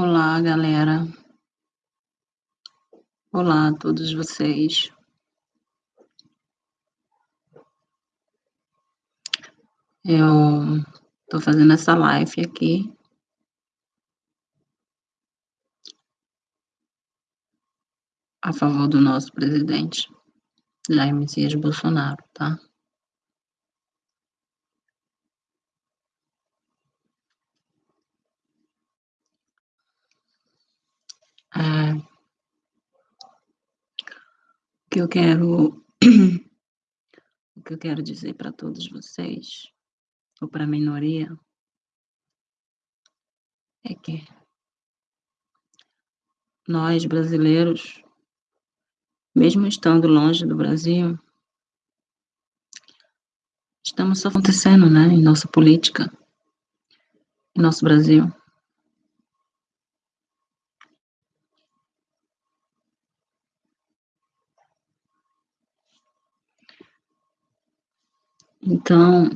Olá, galera. Olá a todos vocês. Eu tô fazendo essa live aqui a favor do nosso presidente Jair Messias Bolsonaro, tá? Que eu quero o que eu quero dizer para todos vocês ou para a minoria é que nós brasileiros, mesmo estando longe do Brasil, estamos acontecendo, né, em nossa política, em nosso Brasil. Então,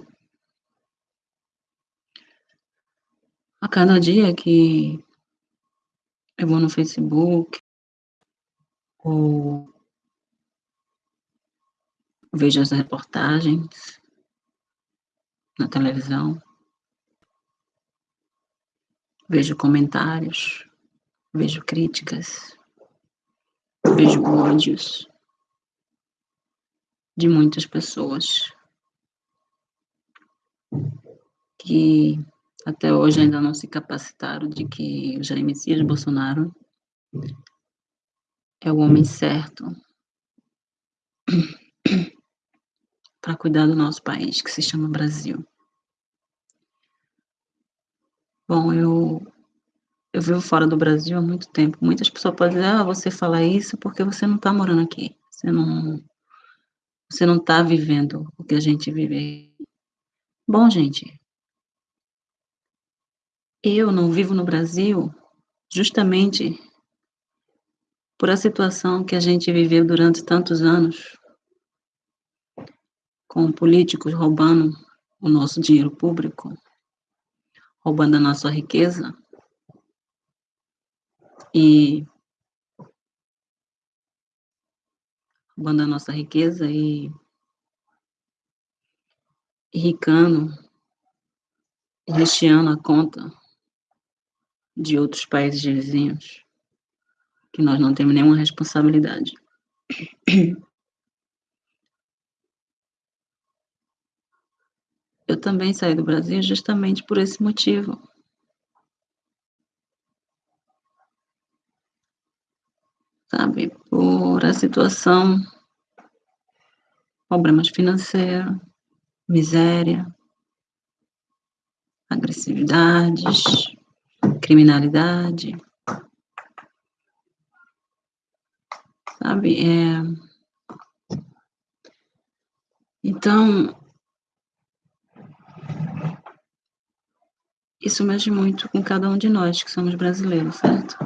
a cada dia que eu vou no Facebook ou vejo as reportagens na televisão, vejo comentários, vejo críticas, vejo ódios de muitas pessoas que até hoje ainda não se capacitaram de que o Jair Messias Bolsonaro é o homem certo para cuidar do nosso país, que se chama Brasil. Bom, eu eu vivo fora do Brasil há muito tempo. Muitas pessoas podem dizer, ah, você fala isso porque você não está morando aqui. Você não você não está vivendo o que a gente vive. Bom, gente, eu não vivo no Brasil justamente por a situação que a gente viveu durante tantos anos, com políticos roubando o nosso dinheiro público, roubando a nossa riqueza. E roubando a nossa riqueza e enricando, recheando a conta de outros países vizinhos, que nós não temos nenhuma responsabilidade. Eu também saí do Brasil justamente por esse motivo. Sabe, por a situação, problemas financeiros, miséria, agressividades, criminalidade. Sabe? É... Então, isso mexe muito com cada um de nós que somos brasileiros, certo?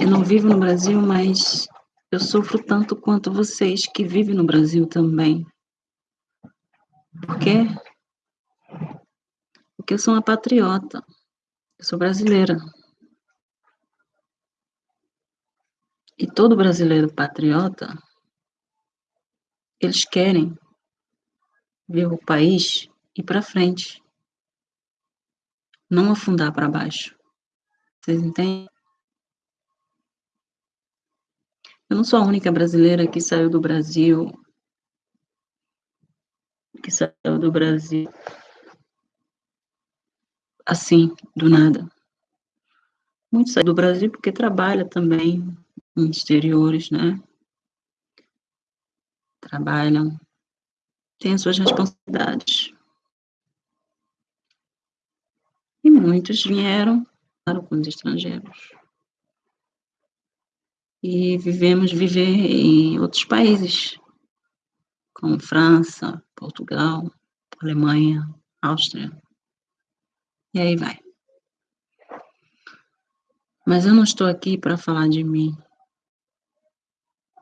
Eu não vivo no Brasil, mas eu sofro tanto quanto vocês que vivem no Brasil também. Por quê? Porque eu sou uma patriota. Eu sou brasileira. E todo brasileiro patriota, eles querem ver o país ir para frente, não afundar para baixo. Vocês entendem? Eu não sou a única brasileira que saiu do Brasil, que saiu do Brasil assim, do nada. Muitos saem do Brasil porque trabalha também em exteriores, né? Trabalham, têm as suas responsabilidades. E muitos vieram para com os estrangeiros. E vivemos viver em outros países, como França, Portugal, Alemanha, Áustria. E aí vai. Mas eu não estou aqui para falar de mim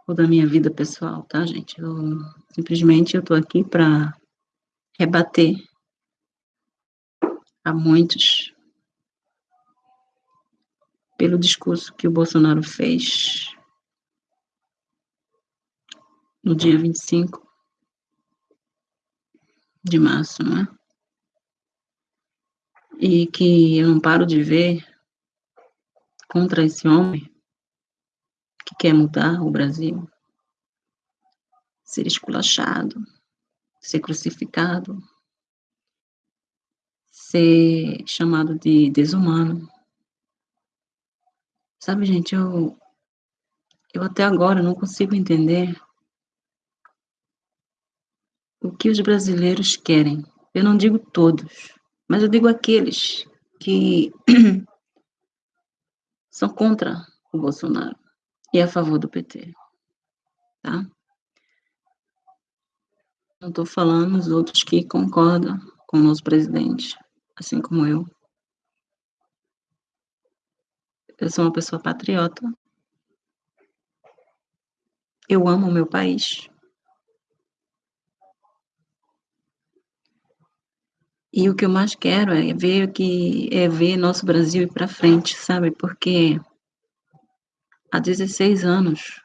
ou da minha vida pessoal, tá, gente? Eu simplesmente eu estou aqui para rebater a muitos pelo discurso que o Bolsonaro fez no dia 25 de março, não é? E que eu não paro de ver contra esse homem que quer mudar o Brasil, ser esculachado, ser crucificado, ser chamado de desumano. Sabe, gente, eu, eu até agora não consigo entender o que os brasileiros querem. Eu não digo todos, mas eu digo aqueles que são contra o Bolsonaro e a favor do PT, tá? Não estou falando os outros que concordam com o nosso presidente, assim como eu. Eu sou uma pessoa patriota. Eu amo o meu país. E o que eu mais quero é ver que é ver nosso Brasil ir para frente, sabe? Porque há 16 anos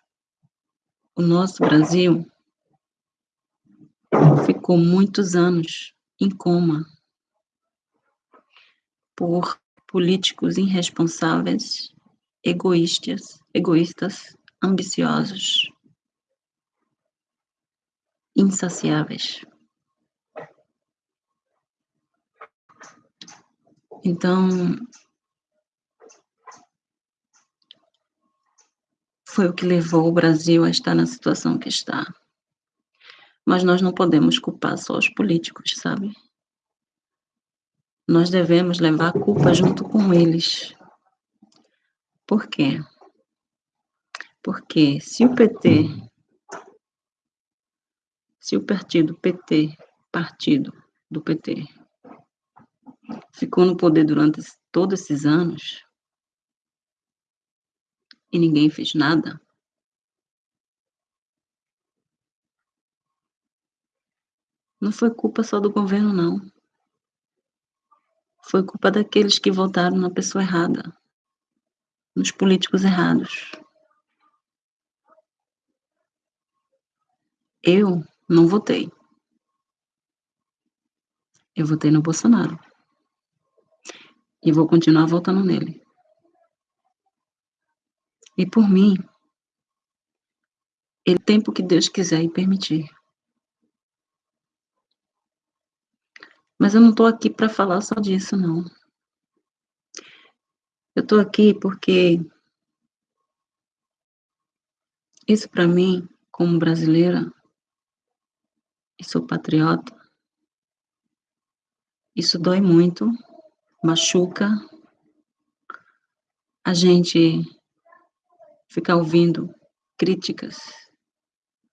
o nosso Brasil ficou muitos anos em coma por políticos irresponsáveis, egoístas, egoístas, ambiciosos, insaciáveis. Então, foi o que levou o Brasil a estar na situação que está. Mas nós não podemos culpar só os políticos, sabe? Nós devemos levar a culpa junto com eles. Por quê? Porque se o PT, se o partido PT, partido do PT, ficou no poder durante todos esses anos e ninguém fez nada, não foi culpa só do governo, não. Foi culpa daqueles que votaram na pessoa errada, nos políticos errados. Eu não votei. Eu votei no Bolsonaro. E vou continuar votando nele. E por mim, ele tempo que Deus quiser e permitir. Mas eu não estou aqui para falar só disso, não. Eu estou aqui porque isso para mim, como brasileira, e sou patriota, isso dói muito, machuca. A gente ficar ouvindo críticas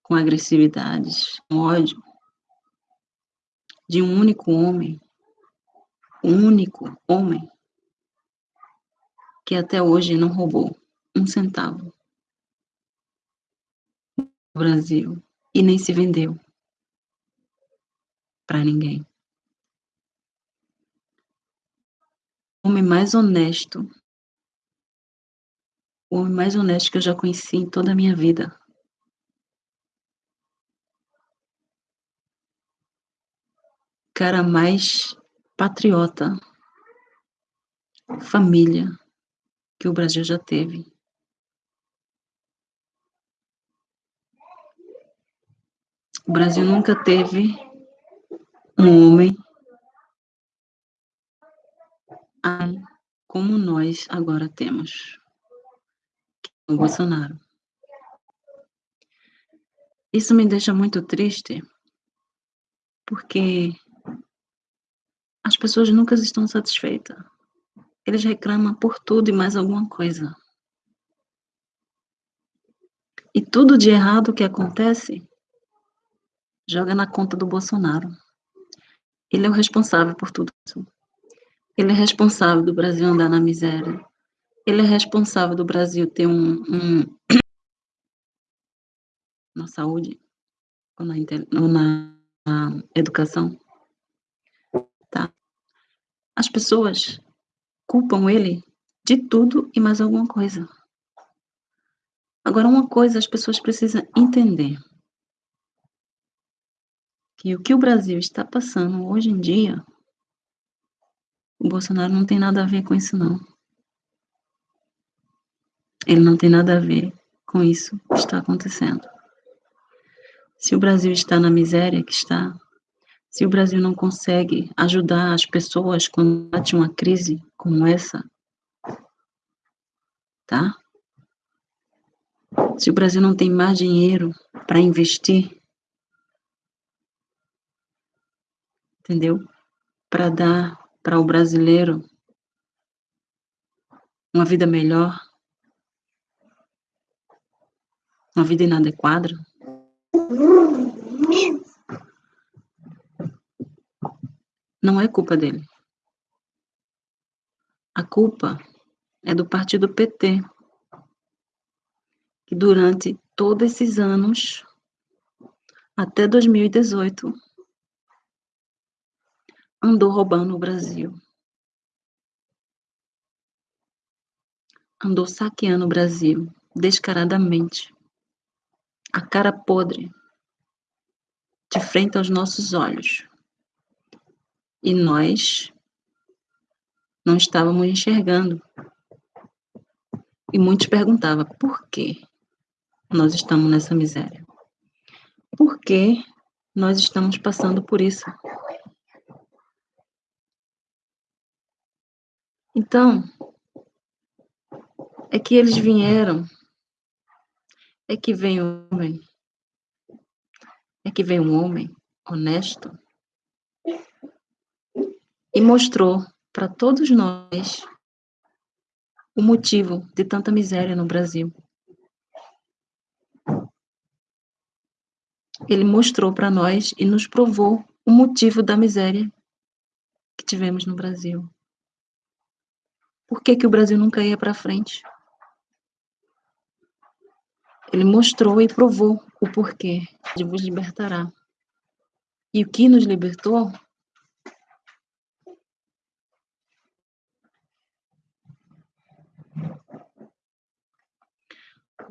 com agressividades, com ódio, de um único homem, um único homem, que até hoje não roubou um centavo no Brasil e nem se vendeu para ninguém. O homem mais honesto, o homem mais honesto que eu já conheci em toda a minha vida. Cara mais patriota, família que o Brasil já teve. O Brasil nunca teve um homem como nós agora temos, é o Bolsonaro. Isso me deixa muito triste, porque as pessoas nunca estão satisfeitas. Eles reclamam por tudo e mais alguma coisa. E tudo de errado que acontece, joga na conta do Bolsonaro. Ele é o responsável por tudo isso. Ele é responsável do Brasil andar na miséria. Ele é responsável do Brasil ter um, um na saúde ou na, ou na, educação? As pessoas culpam ele de tudo e mais alguma coisa. Agora, uma coisa as pessoas precisam entender. Que o que o Brasil está passando hoje em dia, o Bolsonaro não tem nada a ver com isso, não. Ele não tem nada a ver com isso que está acontecendo. Se o Brasil está na miséria que está, se o Brasil não consegue ajudar as pessoas quando bate uma crise como essa, tá? Se o Brasil não tem mais dinheiro para investir, entendeu? Para dar para o brasileiro uma vida melhor, uma vida inadequada. Não é culpa dele. A culpa é do partido PT, que durante todos esses anos, até 2018, andou roubando o Brasil. Andou saqueando o Brasil descaradamente. A cara podre, de frente aos nossos olhos. E nós não estávamos enxergando. E muitos perguntavam por que nós estamos nessa miséria? Por que nós estamos passando por isso? Então, é que eles vieram, é que vem um homem, é que vem um homem honesto e mostrou para todos nós o motivo de tanta miséria no Brasil. Ele mostrou para nós e nos provou o motivo da miséria que tivemos no Brasil. Por que, que o Brasil nunca ia para frente? Ele mostrou e provou o porquê de vos libertará. E o que nos libertou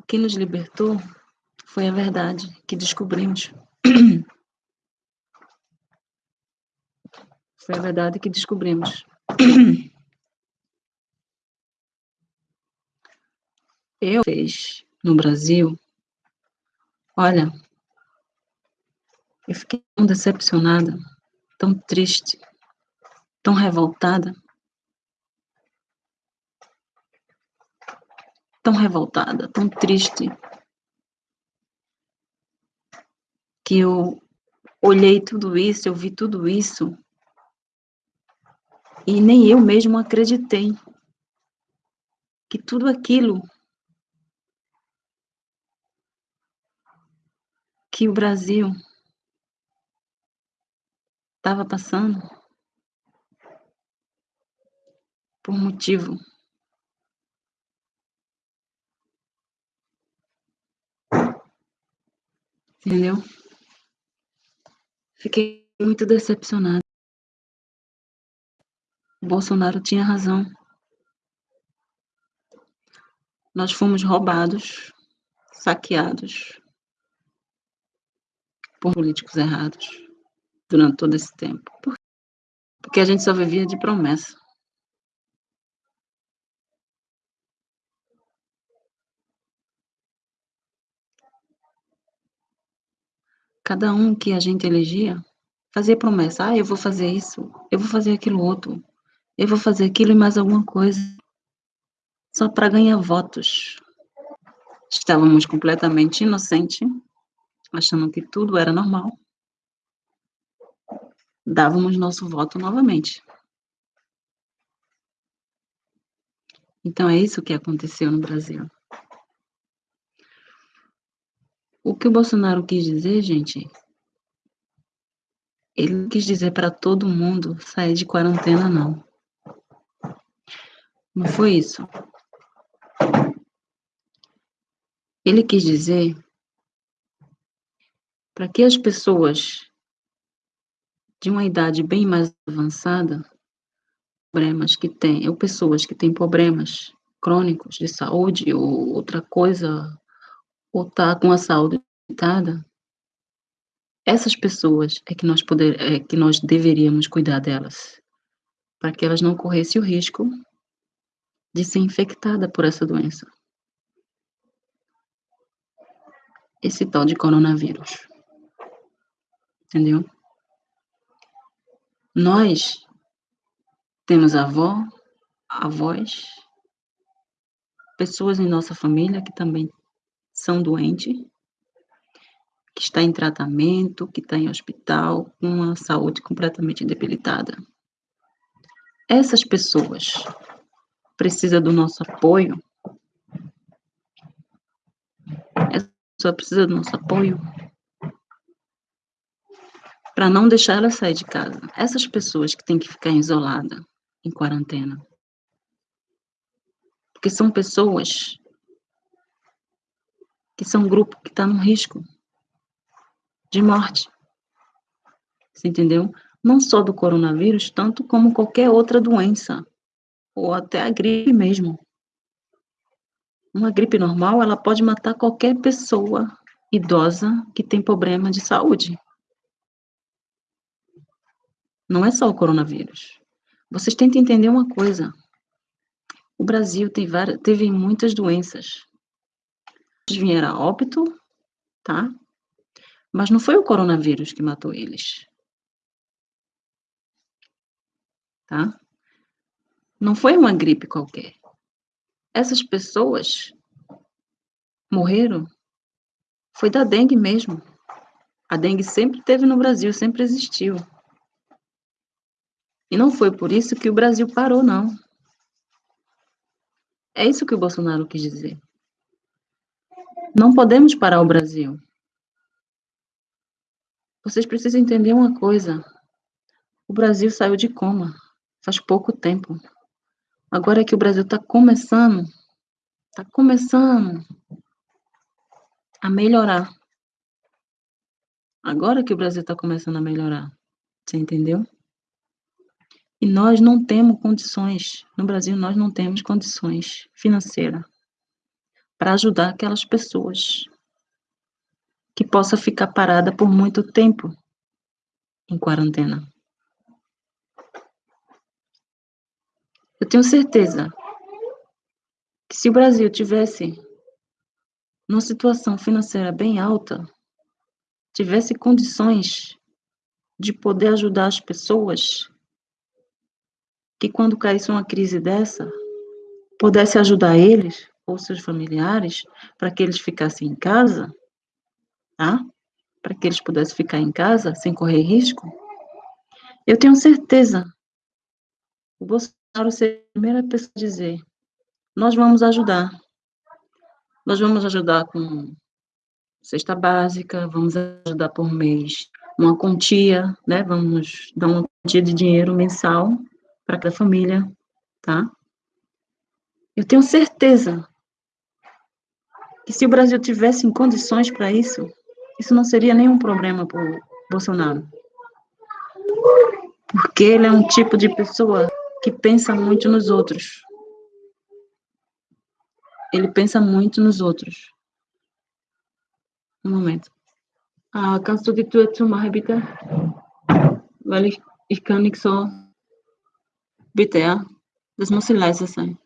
que nos libertou foi a verdade que descobrimos. Foi a verdade que descobrimos. eu fiz no Brasil, olha, eu fiquei tão decepcionada, tão triste, tão revoltada, tão revoltada, tão triste, que eu olhei tudo isso, eu vi tudo isso, e nem eu mesmo acreditei que tudo aquilo que o Brasil estava passando por motivo entendeu? Fiquei muito decepcionada. O Bolsonaro tinha razão. Nós fomos roubados, saqueados, por políticos errados durante todo esse tempo. Porque a gente só vivia de promessa. Cada um que a gente elegia fazia promessa. Ah, eu vou fazer isso, eu vou fazer aquilo outro, eu vou fazer aquilo e mais alguma coisa. Só para ganhar votos. Estávamos completamente inocentes achando que tudo era normal, dávamos nosso voto novamente. Então é isso que aconteceu no Brasil. O que o Bolsonaro quis dizer, gente, ele quis dizer para todo mundo sair de quarentena, não. Não foi isso. Ele quis dizer para que as pessoas de uma idade bem mais avançada problemas que têm, ou pessoas que têm problemas crônicos de saúde ou outra coisa, ou tá com a saúde limitada, essas pessoas é que nós poder, é que nós deveríamos cuidar delas, para que elas não corressem o risco de ser infectada por essa doença. Esse tal de coronavírus. Entendeu? Nós temos avó, avós, pessoas em nossa família que também são doentes, que está em tratamento, que está em hospital, com a saúde completamente debilitada. Essas pessoas precisam do nosso apoio. Essa pessoa precisa do nosso apoio para não deixar ela sair de casa. Essas pessoas que têm que ficar isoladas, em quarentena. Porque são pessoas que são um grupo que está no risco de morte. Você entendeu? Não só do coronavírus, tanto como qualquer outra doença, ou até a gripe mesmo. Uma gripe normal, ela pode matar qualquer pessoa idosa que tem problema de saúde. Não é só o coronavírus. Vocês tentem entender uma coisa. O Brasil várias, teve muitas doenças. Vieram a óbito, tá? Mas não foi o coronavírus que matou eles. Tá? Não foi uma gripe qualquer. Essas pessoas morreram foi da dengue mesmo. A dengue sempre teve no Brasil, sempre existiu. E não foi por isso que o Brasil parou, não. É isso que o Bolsonaro quis dizer. Não podemos parar o Brasil. Vocês precisam entender uma coisa. O Brasil saiu de coma faz pouco tempo. Agora que o Brasil está começando, está começando a melhorar. Agora que o Brasil está começando a melhorar. Você entendeu? E nós não temos condições, no Brasil, nós não temos condições financeiras para ajudar aquelas pessoas que possa ficar parada por muito tempo em quarentena. Eu tenho certeza que se o Brasil tivesse numa situação financeira bem alta, tivesse condições de poder ajudar as pessoas, que quando caísse uma crise dessa, pudesse ajudar eles ou seus familiares para que eles ficassem em casa, tá? Para que eles pudessem ficar em casa sem correr risco. Eu tenho certeza o Bolsonaro seria a primeira pessoa a dizer: nós vamos ajudar. Nós vamos ajudar com cesta básica, vamos ajudar por mês uma quantia, né? Vamos dar uma quantia de dinheiro mensal para cada família, tá? Eu tenho certeza que se o Brasil tivesse condições para isso, isso não seria nenhum problema para o Bolsonaro. Porque ele é um tipo de pessoa que pensa muito nos outros. Ele pensa muito nos outros. Um momento. Ah, kannst du die Tür zumachen, bitte? Weil ich, ich kann nicht so Bitte, ja. Das muss leise sein.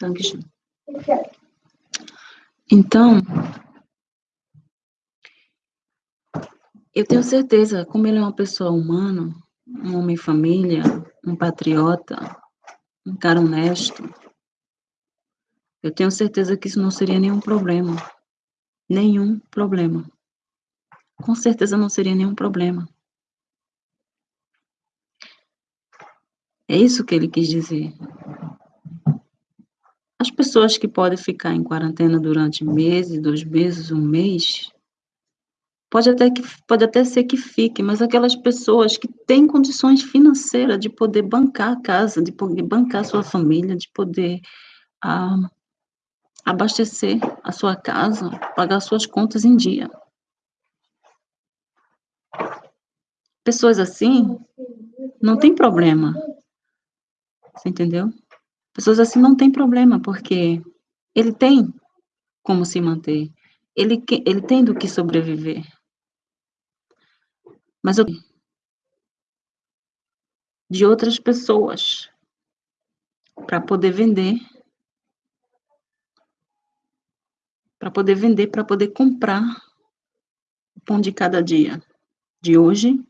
Dankeschön. Então, eu tenho certeza, como ele é uma pessoa humana, um homem família, um patriota, um cara honesto, eu tenho certeza que isso não seria nenhum problema. Nenhum problema. Com certeza não seria nenhum problema. É isso que ele quis dizer. As pessoas que podem ficar em quarentena durante meses, dois meses, um mês, pode até, que, pode até ser que fique, mas aquelas pessoas que têm condições financeiras de poder bancar a casa, de poder bancar a sua família, de poder ah, abastecer a sua casa, pagar suas contas em dia. Pessoas assim, não tem problema. Você entendeu? Pessoas assim não tem problema, porque ele tem como se manter, ele ele tem do que sobreviver. Mas eu de outras pessoas para poder vender para poder vender, para poder comprar o pão de cada dia, de hoje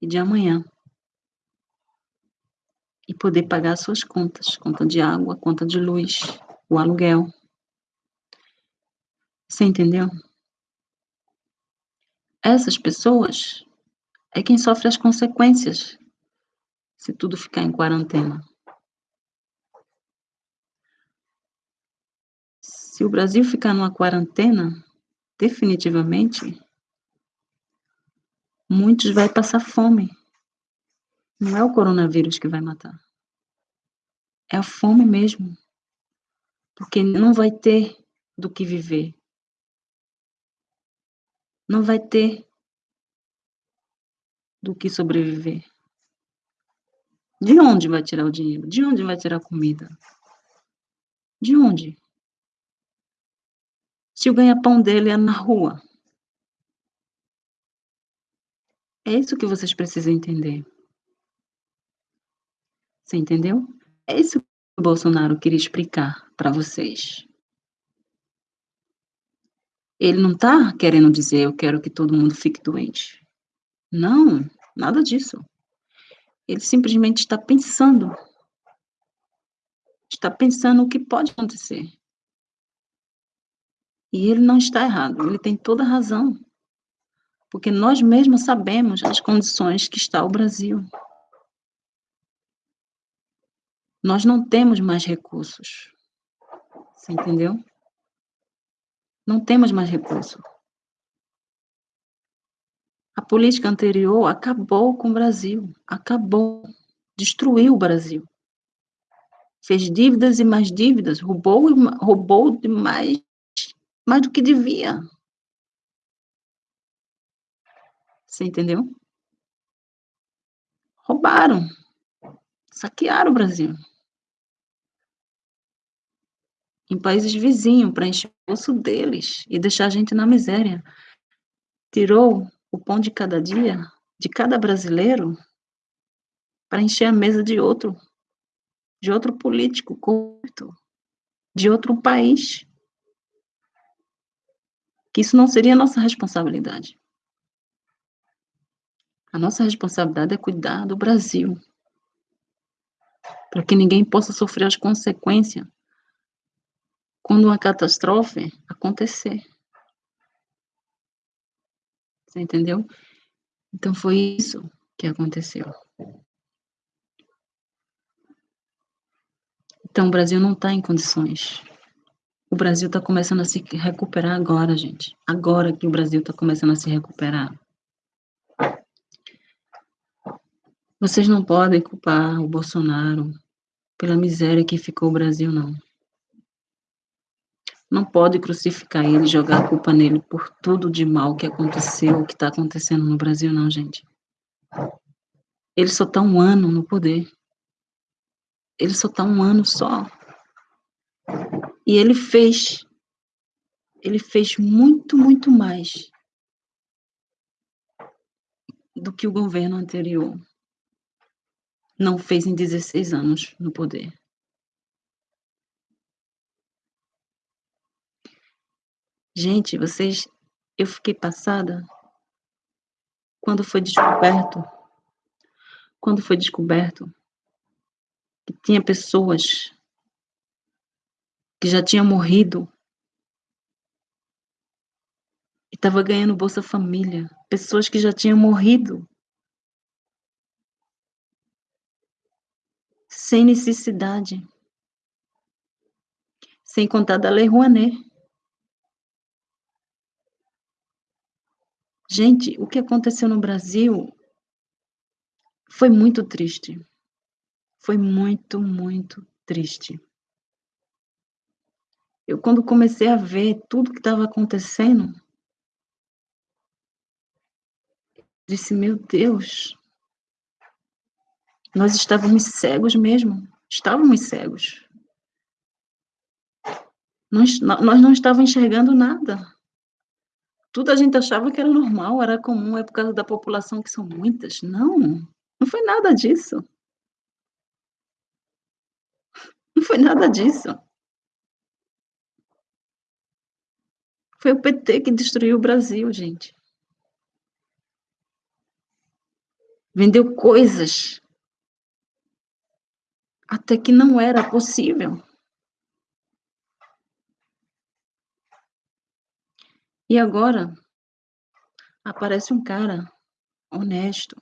e de amanhã. E poder pagar suas contas, conta de água, conta de luz, o aluguel. Você entendeu? Essas pessoas é quem sofre as consequências se tudo ficar em quarentena. Se o Brasil ficar numa quarentena, definitivamente, muitos vai passar fome. Não é o coronavírus que vai matar. É a fome mesmo. Porque não vai ter do que viver. Não vai ter do que sobreviver. De onde vai tirar o dinheiro? De onde vai tirar a comida? De onde? Se o ganha-pão dele é na rua. É isso que vocês precisam entender. Você entendeu? É isso que o Bolsonaro queria explicar para vocês. Ele não está querendo dizer eu quero que todo mundo fique doente. Não, nada disso. Ele simplesmente está pensando. Está pensando o que pode acontecer. E ele não está errado, ele tem toda a razão. Porque nós mesmos sabemos as condições que está o Brasil. Nós não temos mais recursos. Você entendeu? Não temos mais recursos. A política anterior acabou com o Brasil, acabou, destruiu o Brasil. Fez dívidas e mais dívidas, roubou, roubou demais, mais do que devia. Você entendeu? Roubaram, saquearam o Brasil. Em países vizinhos, para encher o bolso deles e deixar a gente na miséria. Tirou o pão de cada dia, de cada brasileiro, para encher a mesa de outro, de outro político corrupto, de outro país. Que isso não seria nossa responsabilidade. A nossa responsabilidade é cuidar do Brasil, para que ninguém possa sofrer as consequências quando uma catástrofe acontecer. Você entendeu? Então foi isso que aconteceu. Então o Brasil não está em condições. O Brasil está começando a se recuperar agora, gente. Agora que o Brasil está começando a se recuperar. Vocês não podem culpar o Bolsonaro pela miséria que ficou o Brasil, não. Não pode crucificar ele jogar a culpa nele por tudo de mal que aconteceu, que está acontecendo no Brasil, não, gente. Ele só está um ano no poder. Ele só está um ano só. E ele fez. Ele fez muito, muito mais do que o governo anterior não fez em 16 anos no poder. Gente, vocês, eu fiquei passada quando foi descoberto, quando foi descoberto que tinha pessoas que já tinham morrido e estava ganhando Bolsa Família, pessoas que já tinham morrido sem necessidade, sem contar da Lei Rouanet. Gente, o que aconteceu no Brasil foi muito triste. Foi muito, muito triste. Eu, quando comecei a ver tudo que estava acontecendo, Disse: "Meu Deus". Nós estávamos cegos mesmo, estávamos cegos. Nós nós não estava enxergando nada. Tudo a gente achava que era normal, era comum, é por causa da população que são muitas. Não, não foi nada disso. Não foi nada disso. Foi o PT que destruiu o Brasil, gente. Vendeu coisas até que não era possível. E agora aparece um cara honesto,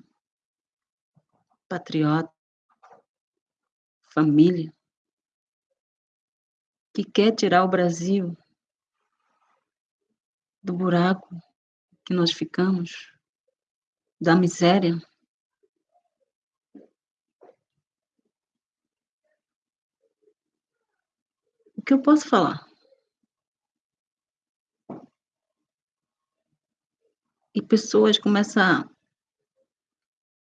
patriota, família, que quer tirar o Brasil do buraco que nós ficamos, da miséria. O que eu posso falar? E pessoas começam a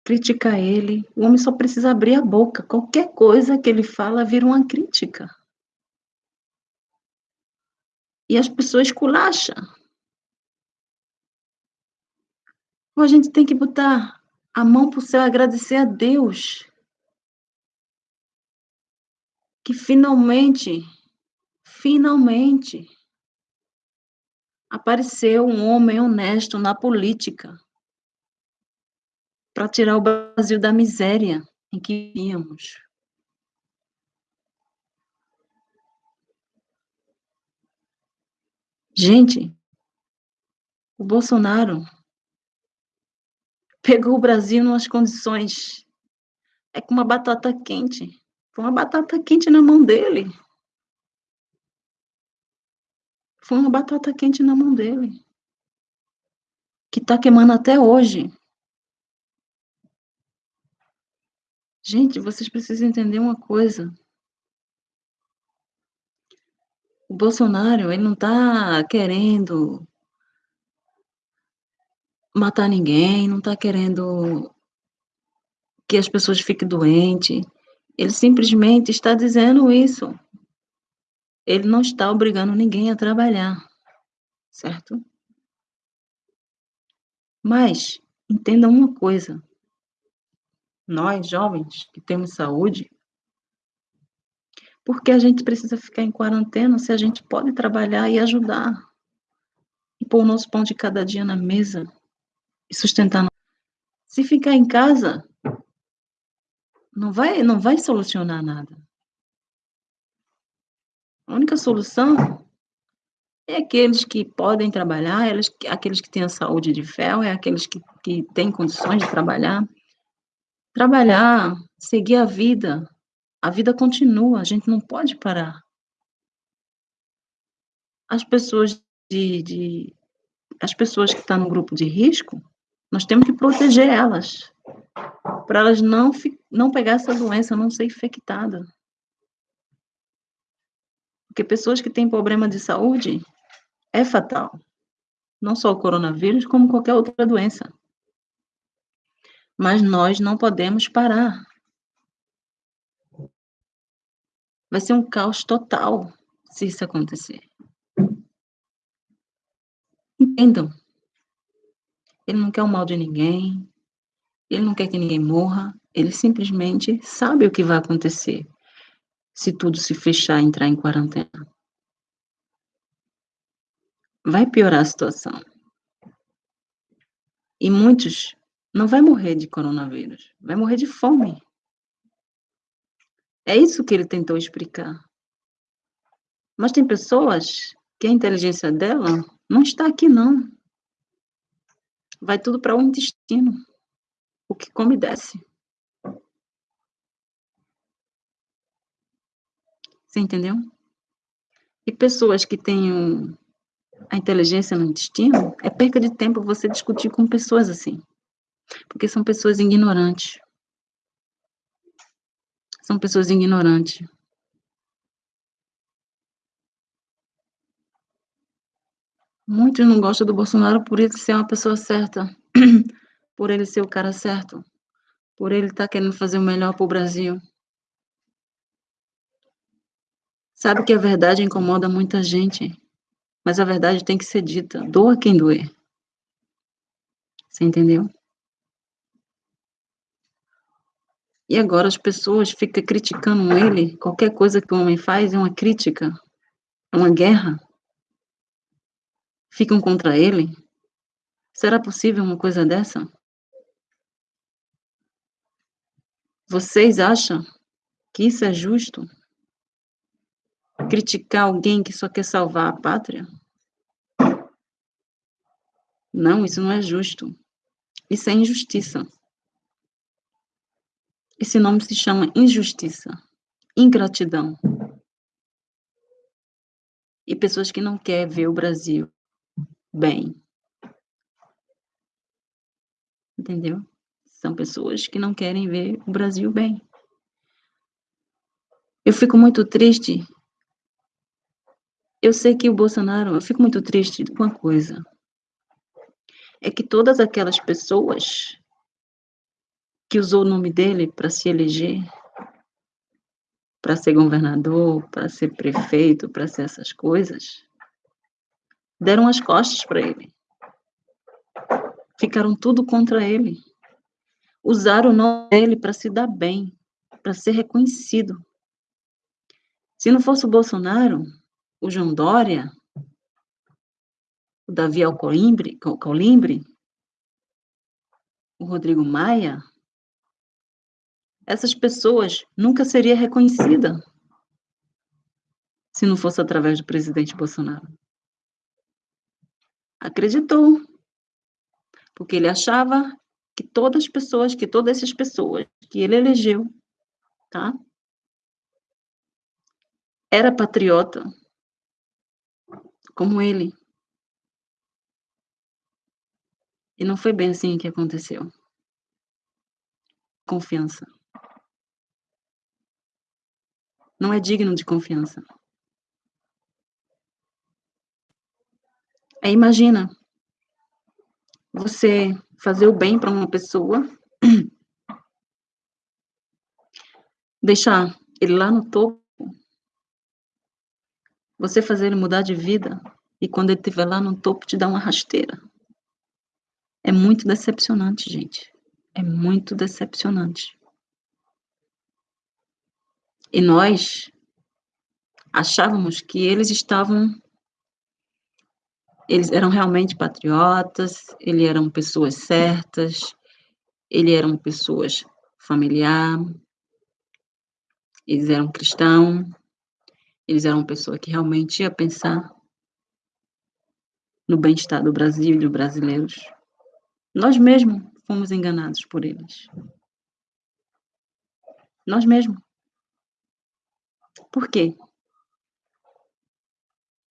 criticar ele. O homem só precisa abrir a boca. Qualquer coisa que ele fala vira uma crítica. E as pessoas culacham. Ou a gente tem que botar a mão para o céu e agradecer a Deus. Que finalmente, finalmente, apareceu um homem honesto na política para tirar o Brasil da miséria em que vivíamos. Gente, o Bolsonaro pegou o Brasil nas condições é com uma batata quente. Foi uma batata quente na mão dele. Foi uma batata quente na mão dele. Que tá queimando até hoje. Gente, vocês precisam entender uma coisa. O Bolsonaro, ele não tá querendo matar ninguém, não tá querendo que as pessoas fiquem doentes. Ele simplesmente está dizendo isso. Ele não está obrigando ninguém a trabalhar, certo? Mas entenda uma coisa. Nós, jovens, que temos saúde, por que a gente precisa ficar em quarentena se a gente pode trabalhar e ajudar? E pôr o nosso pão de cada dia na mesa e sustentar. Se ficar em casa, não vai, não vai solucionar nada. A única solução é aqueles que podem trabalhar, eles, aqueles que têm a saúde de ferro, é aqueles que, que têm condições de trabalhar. Trabalhar, seguir a vida. A vida continua, a gente não pode parar. As pessoas de, de as pessoas que estão no grupo de risco, nós temos que proteger elas, para elas não, não pegar essa doença, não ser infectada. Porque pessoas que têm problema de saúde é fatal. Não só o coronavírus, como qualquer outra doença. Mas nós não podemos parar. Vai ser um caos total se isso acontecer. Entendam. Ele não quer o mal de ninguém, ele não quer que ninguém morra, ele simplesmente sabe o que vai acontecer se tudo se fechar entrar em quarentena. Vai piorar a situação. E muitos não vai morrer de coronavírus, vai morrer de fome. É isso que ele tentou explicar. Mas tem pessoas que a inteligência dela não está aqui, não vai tudo para o intestino. O que come desce. Você entendeu? E pessoas que têm a inteligência no intestino, é perca de tempo você discutir com pessoas assim. Porque são pessoas ignorantes. São pessoas ignorantes. Muitos não gostam do Bolsonaro por ele ser uma pessoa certa. por ele ser o cara certo, por ele estar tá querendo fazer o melhor para o Brasil. Sabe que a verdade incomoda muita gente, mas a verdade tem que ser dita, doa quem doer. Você entendeu? E agora as pessoas ficam criticando ele, qualquer coisa que o homem faz é uma crítica, é uma guerra. Ficam contra ele. Será possível uma coisa dessa? Vocês acham que isso é justo? Criticar alguém que só quer salvar a pátria? Não, isso não é justo. Isso é injustiça. Esse nome se chama injustiça, ingratidão. E pessoas que não querem ver o Brasil bem. Entendeu? São pessoas que não querem ver o Brasil bem. Eu fico muito triste. Eu sei que o Bolsonaro, eu fico muito triste com uma coisa. É que todas aquelas pessoas que usou o nome dele para se eleger, para ser governador, para ser prefeito, para ser essas coisas, deram as costas para ele. Ficaram tudo contra ele. Usaram o nome dele para se dar bem, para ser reconhecido. Se não fosse o Bolsonaro, o João Dória, o Davi Alcolimbre, o Rodrigo Maia, essas pessoas nunca seria reconhecida se não fosse através do presidente Bolsonaro. Acreditou, porque ele achava que todas as pessoas, que todas essas pessoas que ele elegeu, tá? Era patriota, como ele. E não foi bem assim que aconteceu. Confiança. não é digno de confiança. Aí imagina você fazer o bem para uma pessoa, deixar ele lá no topo, você fazer ele mudar de vida e quando ele estiver lá no topo te dar uma rasteira. É muito decepcionante, gente. É muito decepcionante. E nós achávamos que eles estavam eles eram realmente patriotas, eles eram pessoas certas, eles eram pessoas familiar, eles eram cristãos, eles eram pessoas que realmente ia pensar no bem-estar do Brasil e dos brasileiros. Nós mesmos fomos enganados por eles. Nós mesmos. Por quê?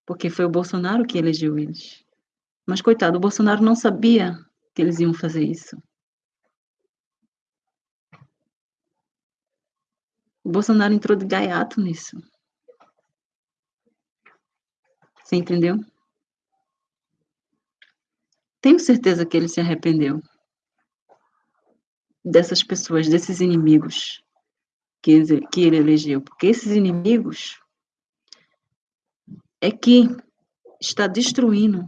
Porque foi o Bolsonaro que elegeu eles. Mas, coitado, o Bolsonaro não sabia que eles iam fazer isso. O Bolsonaro entrou de gaiato nisso. Você entendeu? Tenho certeza que ele se arrependeu dessas pessoas, desses inimigos que, que ele elegeu, porque esses inimigos é que está destruindo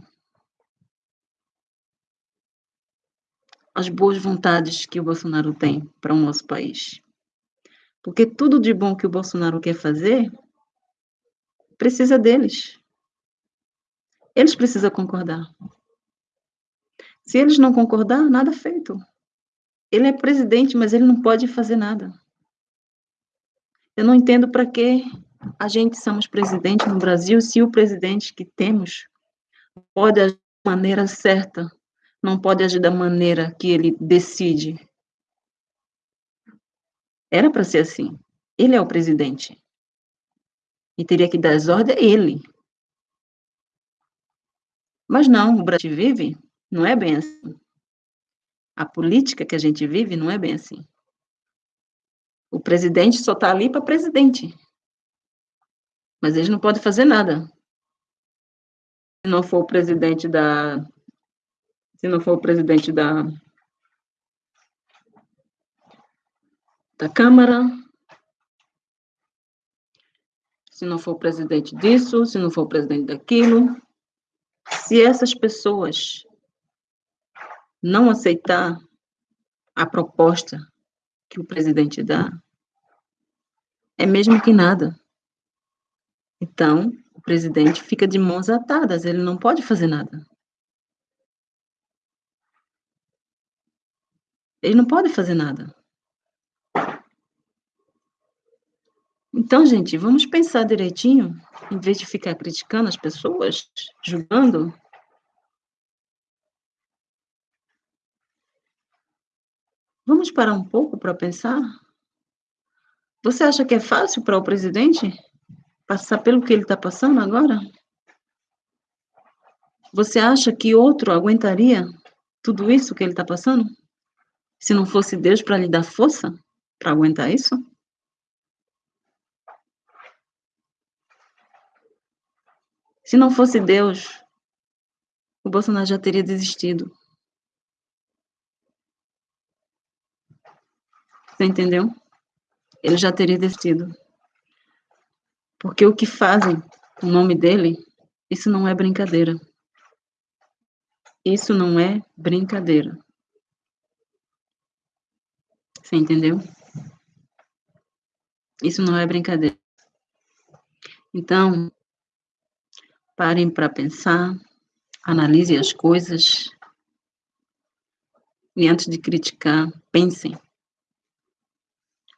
as boas vontades que o Bolsonaro tem para o nosso país. Porque tudo de bom que o Bolsonaro quer fazer precisa deles. Eles precisam concordar. Se eles não concordar, nada feito. Ele é presidente, mas ele não pode fazer nada. Eu não entendo para que a gente somos presidente no Brasil se o presidente que temos pode agir da maneira certa, não pode agir da maneira que ele decide. Era para ser assim. Ele é o presidente. E teria que dar as ordens a ele. Mas não, o Brasil vive não é bem assim. A política que a gente vive não é bem assim. O presidente só está ali para presidente. Mas eles não podem fazer nada. Se não for o presidente da. Se não for o presidente da, da Câmara, se não for o presidente disso, se não for o presidente daquilo. Se essas pessoas não aceitar a proposta que o presidente dá, é mesmo que nada. Então, o presidente fica de mãos atadas, ele não pode fazer nada. Ele não pode fazer nada. Então, gente, vamos pensar direitinho, em vez de ficar criticando as pessoas, julgando. Vamos parar um pouco para pensar? Você acha que é fácil para o presidente passar pelo que ele está passando agora? Você acha que outro aguentaria tudo isso que ele está passando? Se não fosse Deus para lhe dar força para aguentar isso? Se não fosse Deus, o Bolsonaro já teria desistido. Você entendeu? Ele já teria desistido. Porque o que fazem com o nome dele, isso não é brincadeira. Isso não é brincadeira. Você entendeu? Isso não é brincadeira. Então, parem para pensar, analisem as coisas e antes de criticar, pensem.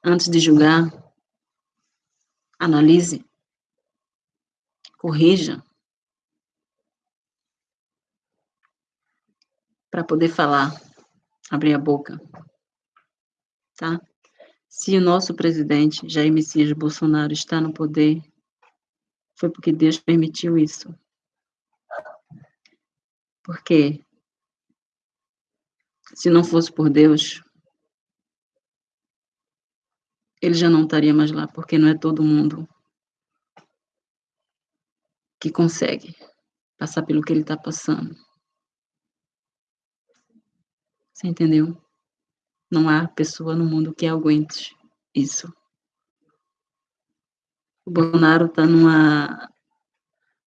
Antes de julgar, analise, corrija, para poder falar, abrir a boca tá? Se o nosso presidente, Jair Messias Bolsonaro, está no poder, foi porque Deus permitiu isso. Porque se não fosse por Deus, ele já não estaria mais lá, porque não é todo mundo que consegue passar pelo que ele está passando. Você entendeu? Não há pessoa no mundo que aguente isso. O Bolsonaro está numa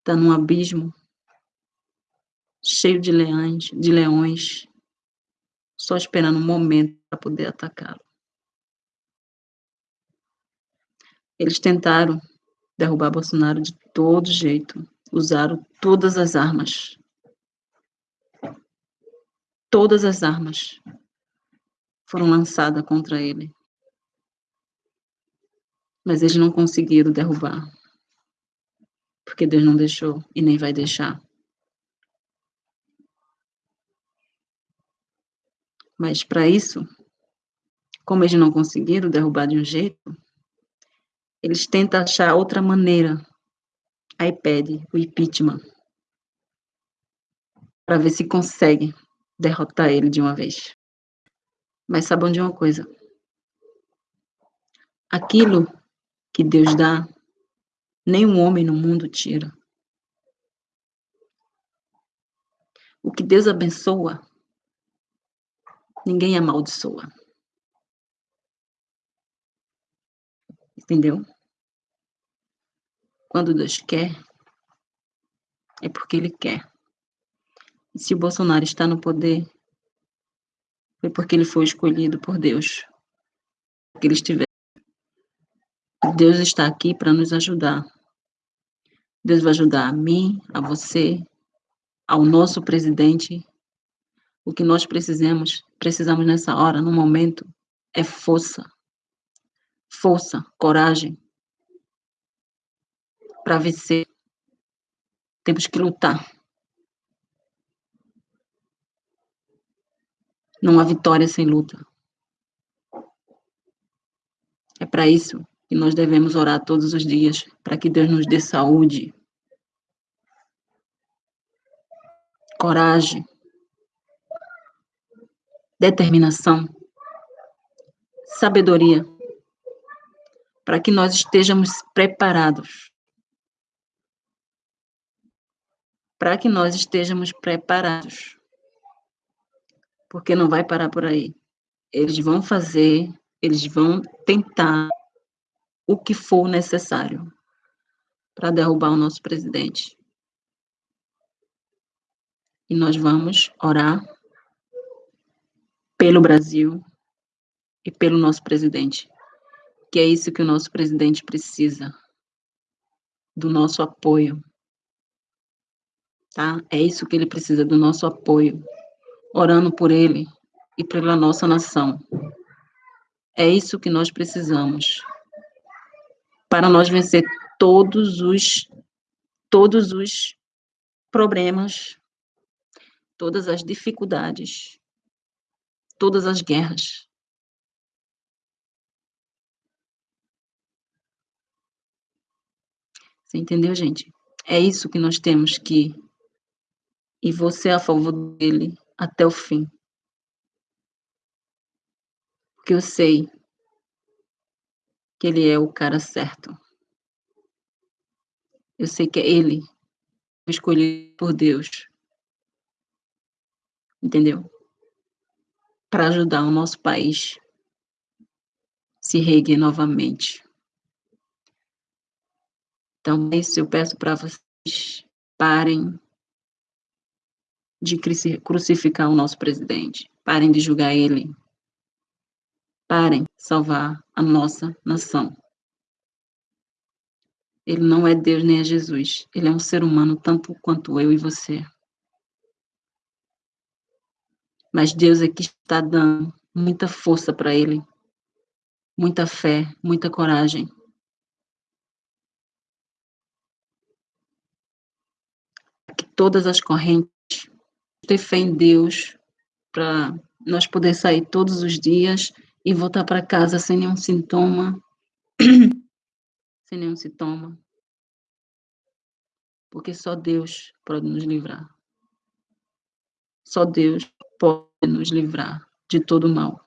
tá num abismo cheio de leões, de leões, só esperando um momento para poder atacá-lo. Eles tentaram derrubar Bolsonaro de todo jeito, usaram todas as armas. Todas as armas foram lançadas contra ele. Mas eles não conseguiram derrubar. Porque Deus não deixou e nem vai deixar. Mas para isso, como eles não conseguiram derrubar de um jeito, eles tentam achar outra maneira. Aí pede o impeachment para ver se consegue derrotar ele de uma vez. Mas sabam de uma coisa: aquilo que Deus dá, nenhum homem no mundo tira. O que Deus abençoa, ninguém amaldiçoa. Entendeu? Quando Deus quer, é porque Ele quer. E se o Bolsonaro está no poder, foi porque ele foi escolhido por Deus. Que ele estiver. Deus está aqui para nos ajudar. Deus vai ajudar a mim, a você, ao nosso presidente. O que nós precisamos, precisamos nessa hora, no momento, é força. Força, coragem para vencer. Temos que lutar. Não há vitória sem luta. É para isso que nós devemos orar todos os dias, para que Deus nos dê saúde, coragem, determinação, sabedoria, para que nós estejamos preparados. Para que nós estejamos preparados porque não vai parar por aí. Eles vão fazer, eles vão tentar o que for necessário para derrubar o nosso presidente. E nós vamos orar pelo Brasil e pelo nosso presidente, que é isso que o nosso presidente precisa, do nosso apoio, tá? É isso que ele precisa, do nosso apoio, orando por ele e pela nossa nação. É isso que nós precisamos para nós vencer todos os todos os problemas, todas as dificuldades, todas as guerras. Você entendeu, gente? É isso que nós temos que e você é a favor dele até o fim. Porque eu sei que ele é o cara certo. Eu sei que é ele escolhido por Deus. Entendeu? Para ajudar o nosso país se reerguer novamente. Então, é isso eu peço para vocês parem de crucificar o nosso presidente. Parem de julgar ele. Parem salvar a nossa nação. Ele não é Deus nem é Jesus. Ele é um ser humano tanto quanto eu e você. Mas Deus é que está dando muita força para ele, muita fé, muita coragem. Que todas as correntes ter fé em Deus para nós poder sair todos os dias e voltar para casa sem nenhum sintoma, sem nenhum sintoma. Porque só Deus pode nos livrar. Só Deus pode nos livrar de todo mal.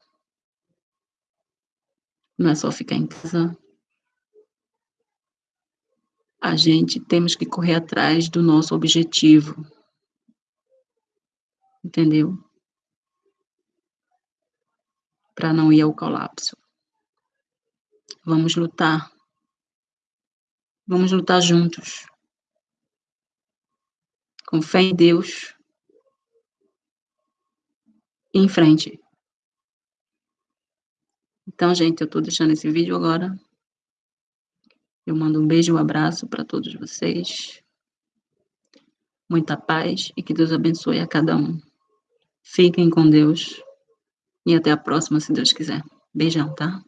Não é só ficar em casa. A gente temos que correr atrás do nosso objetivo. Entendeu? Para não ir ao colapso. Vamos lutar. Vamos lutar juntos. Com fé em Deus em frente. Então, gente, eu estou deixando esse vídeo agora. Eu mando um beijo e um abraço para todos vocês. Muita paz e que Deus abençoe a cada um. Fiquem com Deus e até a próxima, se Deus quiser. Beijão, tá?